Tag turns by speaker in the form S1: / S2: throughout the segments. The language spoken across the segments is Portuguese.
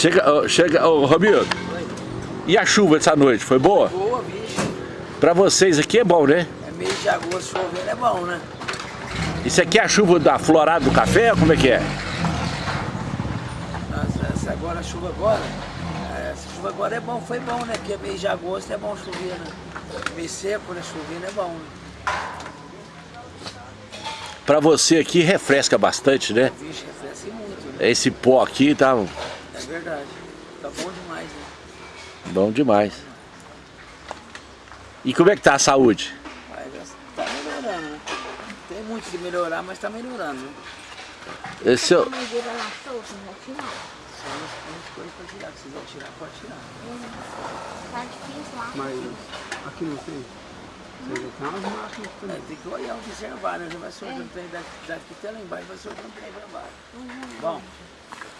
S1: Chega, chega, ô Romildo. E a chuva dessa noite, foi boa?
S2: Boa, bicho.
S1: Pra vocês aqui é bom, né?
S2: É mês de agosto chovendo, é bom, né?
S1: Isso aqui é a chuva da florada do café, como é que é?
S2: Nossa, essa agora, a chuva agora, é, essa chuva agora é bom, foi bom, né? Porque mês de agosto é bom chover, né? Mês seco, né? Chovendo é bom, né?
S1: Pra você aqui refresca bastante, né?
S2: Vixe, refresca muito, né?
S1: Esse pó aqui tá
S2: É verdade. Tá bom demais, né?
S1: bom demais. E como é que tá a saúde?
S2: Tá melhorando, né? Tem muito que melhorar, mas tá melhorando, né?
S1: Esse, eu-.
S3: Tá.
S4: Mas aqui não tem. Tem máquinas
S2: É, tem que olhar, observar, né? Vai soltando trem daqui, daqui até lá embaixo, vai soltando trem pra baixo. Bom,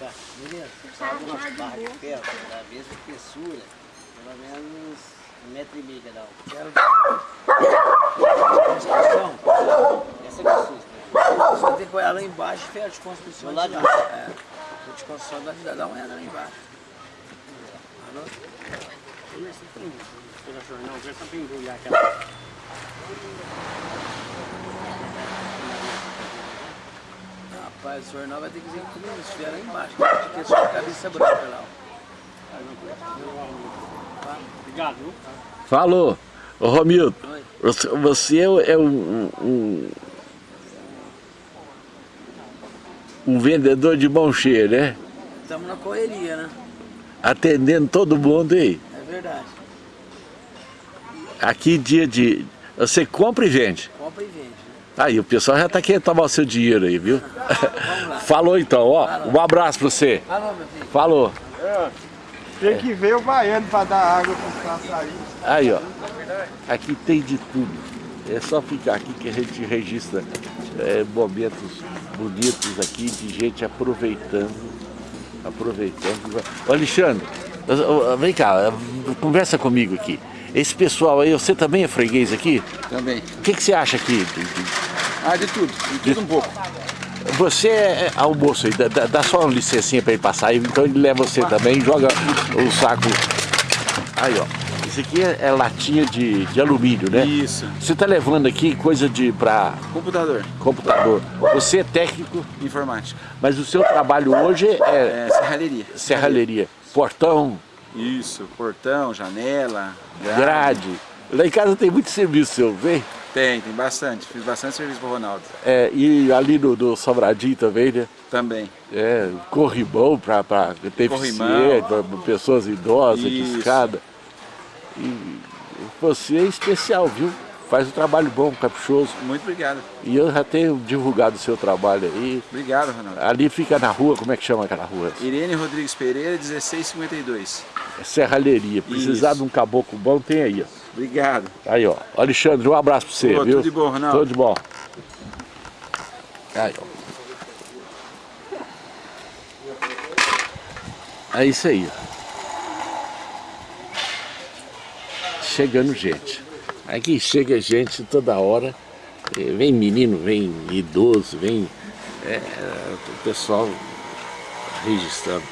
S2: tá, beleza.
S3: Tirar de
S5: ferro, da mesma espessura, pelo menos um metro e meio cada um.
S2: Quero construção.
S5: Essa é a
S2: Você tem que olhar lá embaixo, ferro de construção.
S5: Do lado
S2: de lá. É, ferro de construção, dá, dá uma olhada lá embaixo. Alô?
S4: Não, já tá bem embrulhar aquela.
S2: Rapaz, o senhor não vai ter que dizer que não, ferro lá embaixo, porque é só a cabeça branca lá. ó.
S4: Obrigado,
S1: falou. Ô Romildo, você, você é um, um, um vendedor de mão cheia, né?
S2: Estamos na correria, né?
S1: Atendendo todo mundo aí.
S2: É verdade.
S1: Aqui dia de... Você compra e vende.
S2: Né?
S1: Aí, o pessoal já tá querendo tomar o seu dinheiro aí, viu? Falou então, ó. Um abraço pra você.
S2: Alô, meu filho.
S1: Falou.
S4: Tem que ver o baiano pra dar água pros passarinhos.
S1: Aí, ó. Aqui tem de tudo. É só ficar aqui que a gente registra é, momentos bonitos aqui de gente aproveitando. Aproveitando. Ô, Alexandre, vem cá, conversa comigo aqui. Esse pessoal aí, você também é freguês aqui?
S6: Também.
S1: O que, que você acha aqui? De-
S6: Ah, de tudo. De tudo um pouco.
S1: Você é almoço aí, dá, dá- só uma licencinha pra ele passar aí, então ele leva você também joga o saco. Aí, ó. Isso aqui é, é latinha de, de alumínio, né?
S6: Isso.
S1: Você tá levando aqui coisa de para
S6: Computador.
S1: computador. Você é técnico,
S6: Informática.
S1: mas o seu trabalho hoje é
S6: É, serralheria.
S1: serralheria. Portão,
S6: Isso. Portão, janela,
S1: grade. Lá em casa tem muito serviço seu, vem?
S6: Tem, tem bastante. Fiz bastante serviço pro Ronaldo.
S1: É, e ali no, no Sobradinho também, né?
S6: Também.
S1: É, corrimão para deficiente, para pessoas idosas, de escada. E você é especial, viu? Faz um trabalho bom, caprichoso.
S6: Muito obrigado.
S1: E eu já tenho divulgado o seu trabalho aí.
S6: Obrigado, Ronaldo.
S1: Ali fica na rua, como é que chama aquela rua?
S6: Irene Rodrigues Pereira, 1652.
S1: É Serralheria. Precisar
S6: Isso.
S1: de um caboclo bom, tem aí, ó.
S6: Obrigado.
S1: Aí, ó. Alexandre, um abraço pra você,
S6: Pô,
S1: viu?
S6: tudo de bom, Ronaldo.
S1: Tudo de bom. Aí, ó. É isso aí, ó. Chegando gente. Aqui chega gente toda hora. Eh, Vem menino, vem idoso, vem é, o pessoal registrando.